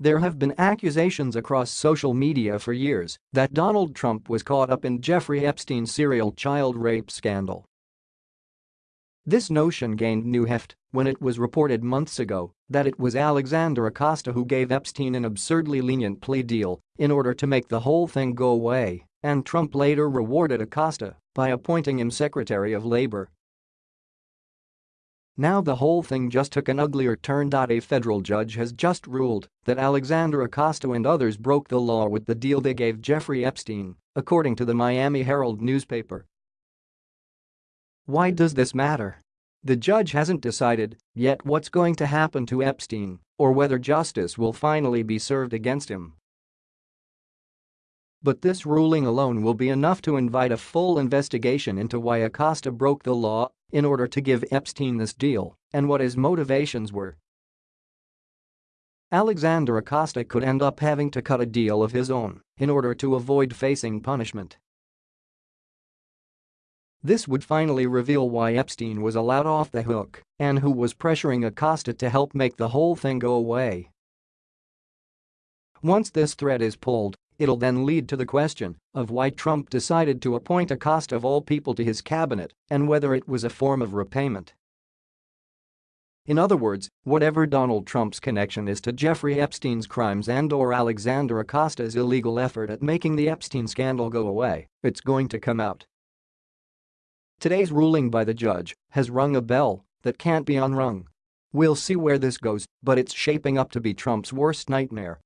There have been accusations across social media for years that Donald Trump was caught up in Jeffrey Epstein's serial child rape scandal. This notion gained new heft when it was reported months ago that it was Alexander Acosta who gave Epstein an absurdly lenient plea deal in order to make the whole thing go away, and Trump later rewarded Acosta by appointing him Secretary of Labor. Now the whole thing just took an uglier turn. A federal judge has just ruled that Alexander Acosta and others broke the law with the deal they gave Jeffrey Epstein, according to the Miami Herald newspaper. Why does this matter? The judge hasn't decided yet what's going to happen to Epstein or whether justice will finally be served against him. But this ruling alone will be enough to invite a full investigation into why Acosta broke the law in order to give Epstein this deal and what his motivations were. Alexander Acosta could end up having to cut a deal of his own in order to avoid facing punishment. This would finally reveal why Epstein was allowed off the hook and who was pressuring Acosta to help make the whole thing go away. Once this thread is pulled, it'll then lead to the question of why Trump decided to appoint Acosta of all people to his cabinet and whether it was a form of repayment. In other words, whatever Donald Trump's connection is to Jeffrey Epstein's crimes and or Alexander Acosta's illegal effort at making the Epstein scandal go away, it's going to come out. Today's ruling by the judge has rung a bell that can't be unrung. We'll see where this goes, but it's shaping up to be Trump's worst nightmare